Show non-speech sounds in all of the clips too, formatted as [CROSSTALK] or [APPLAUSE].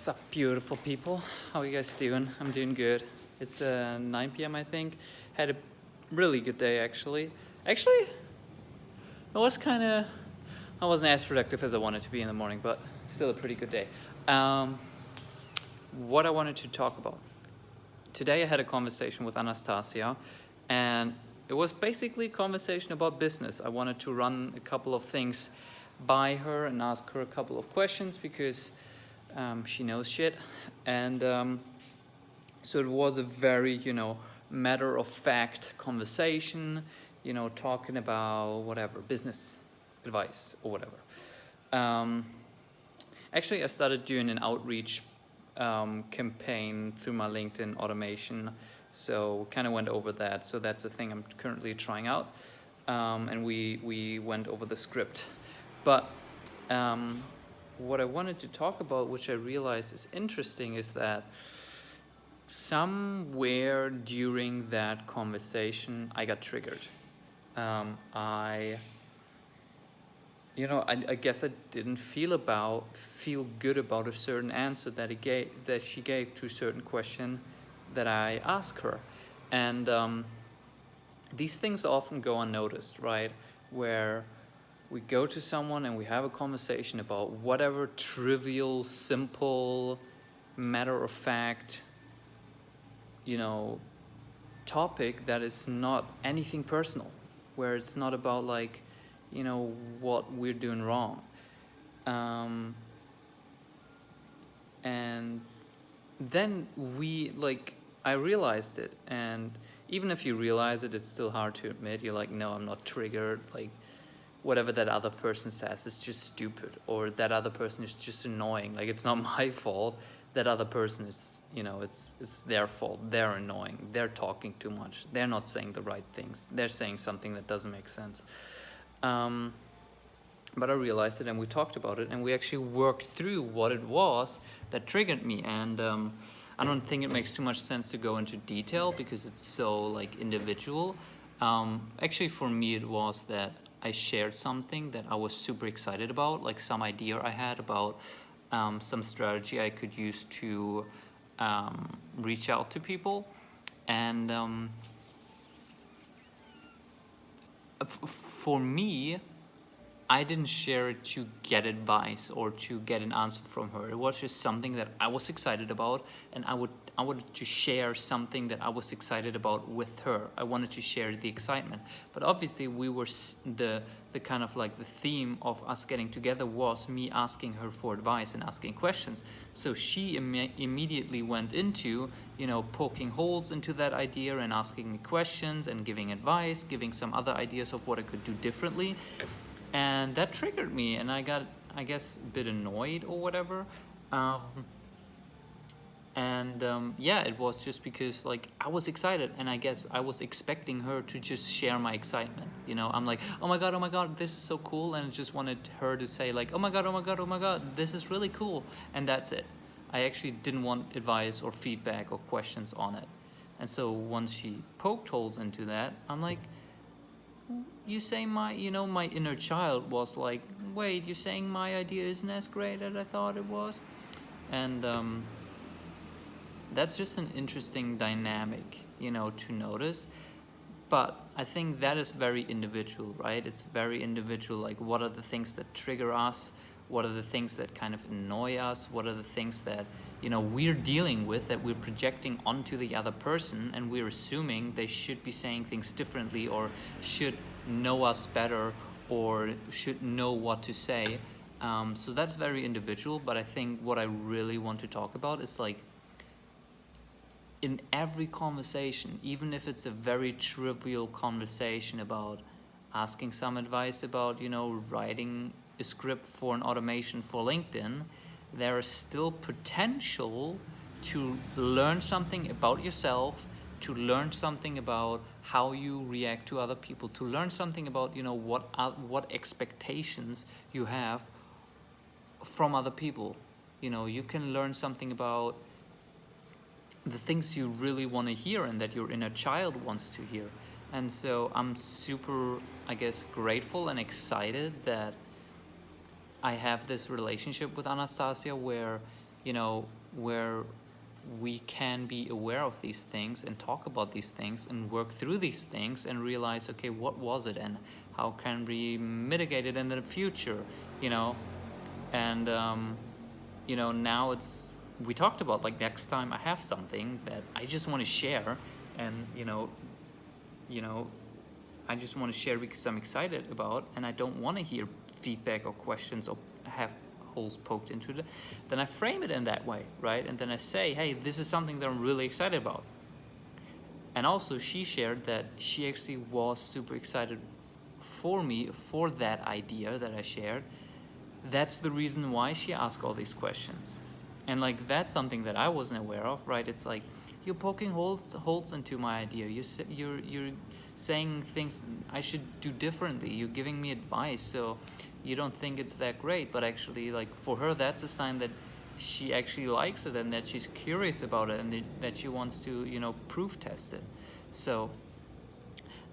What's up, beautiful people? How are you guys doing? I'm doing good. It's uh, 9 p.m. I think. Had a really good day actually. Actually, it was kind of. I wasn't as productive as I wanted to be in the morning, but still a pretty good day. Um, what I wanted to talk about today, I had a conversation with Anastasia, and it was basically a conversation about business. I wanted to run a couple of things by her and ask her a couple of questions because um, she knows shit. And um, so it was a very, you know, matter of fact conversation, you know, talking about whatever, business advice or whatever. Um, actually, I started doing an outreach um, campaign through my LinkedIn automation. So kind of went over that. So that's the thing I'm currently trying out. Um, and we, we went over the script. But um, what I wanted to talk about, which I realized is interesting, is that somewhere during that conversation, I got triggered. Um, I, you know, I, I, guess I didn't feel about feel good about a certain answer that he gave that she gave to a certain question that I asked her, and um, these things often go unnoticed, right? Where we go to someone and we have a conversation about whatever trivial, simple, matter of fact, you know, topic that is not anything personal, where it's not about like, you know, what we're doing wrong. Um, and then we like, I realized it and even if you realize it, it's still hard to admit. You're like, no, I'm not triggered. Like, whatever that other person says is just stupid or that other person is just annoying. Like it's not [LAUGHS] my fault. That other person is you know it's it's their fault. They're annoying. They're talking too much. They're not saying the right things. They're saying something that doesn't make sense. Um, but I realized it and we talked about it and we actually worked through what it was that triggered me. And um, I don't think it makes too much sense to go into detail because it's so like individual. Um, actually for me it was that I shared something that I was super excited about, like some idea I had about um, some strategy I could use to um, reach out to people. And um, for me, I didn't share it to get advice or to get an answer from her. It was just something that I was excited about and I would I wanted to share something that I was excited about with her. I wanted to share the excitement. But obviously we were the the kind of like the theme of us getting together was me asking her for advice and asking questions. So she Im immediately went into, you know, poking holes into that idea and asking me questions and giving advice, giving some other ideas of what I could do differently and that triggered me and I got I guess a bit annoyed or whatever. Um, and um, yeah it was just because like I was excited and I guess I was expecting her to just share my excitement you know? I'm like oh my god oh my god this is so cool and I just wanted her to say like oh my god oh my god oh my god this is really cool and that's it. I actually didn't want advice or feedback or questions on it. And so once she poked holes into that I'm like you say my, you know, my inner child was like, wait, you're saying my idea isn't as great as I thought it was? And um, that's just an interesting dynamic, you know, to notice. But I think that is very individual, right? It's very individual, like what are the things that trigger us? What are the things that kind of annoy us? What are the things that, you know, we're dealing with that we're projecting onto the other person and we're assuming they should be saying things differently or should know us better or should know what to say. Um, so that's very individual, but I think what I really want to talk about is like in every conversation, even if it's a very trivial conversation about asking some advice about, you know, writing a script for an automation for LinkedIn, there is still potential to learn something about yourself, to learn something about how you react to other people, to learn something about, you know, what, uh, what expectations you have from other people. You know, you can learn something about the things you really want to hear and that your inner child wants to hear. And so I'm super, I guess, grateful and excited that I have this relationship with Anastasia where you know, where we can be aware of these things and talk about these things and work through these things and realize, okay, what was it and how can we mitigate it in the future, you know? And, um, you know, now it's, we talked about like next time I have something that I just want to share and, you know, you know, I just want to share because I'm excited about and I don't want to hear feedback or questions or have holes poked into it, then I frame it in that way, right? And then I say, hey, this is something that I'm really excited about. And also she shared that she actually was super excited for me for that idea that I shared. That's the reason why she asked all these questions. And like, that's something that I wasn't aware of, right? It's like, you're poking holes, holes into my idea. You're, you're, you're saying things I should do differently. You're giving me advice. So you don't think it's that great, but actually like for her, that's a sign that she actually likes it and that she's curious about it and that she wants to, you know, proof test it. So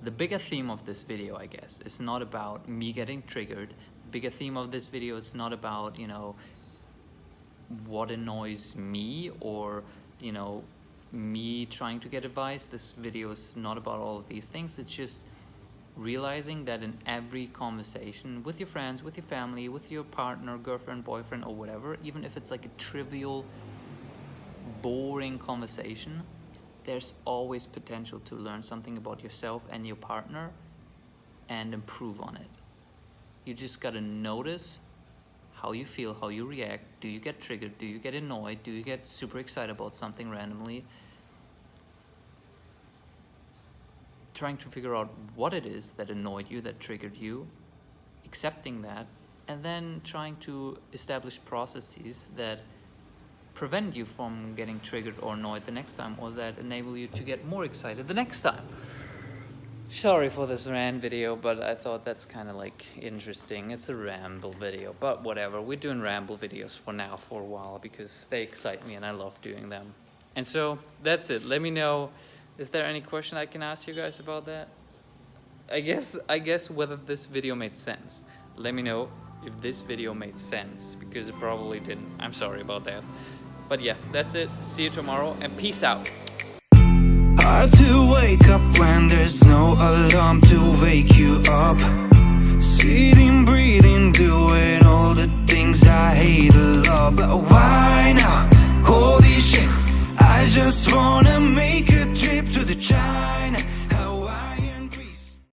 the bigger theme of this video, I guess, is not about me getting triggered. The bigger theme of this video is not about, you know, what annoys me or, you know, me trying to get advice. This video is not about all of these things. It's just realizing that in every conversation with your friends, with your family, with your partner, girlfriend, boyfriend, or whatever, even if it's like a trivial, boring conversation, there's always potential to learn something about yourself and your partner and improve on it. You just gotta notice how you feel, how you react. Do you get triggered? Do you get annoyed? Do you get super excited about something randomly? trying to figure out what it is that annoyed you, that triggered you, accepting that, and then trying to establish processes that prevent you from getting triggered or annoyed the next time, or that enable you to get more excited the next time. Sorry for this rant video, but I thought that's kind of like interesting. It's a ramble video, but whatever. We're doing ramble videos for now for a while because they excite me and I love doing them. And so that's it. Let me know is there any question I can ask you guys about that? I guess I guess whether this video made sense. Let me know if this video made sense because it probably didn't. I'm sorry about that. But yeah, that's it. See you tomorrow and peace out. Hard to wake up when there's no alarm to wake you up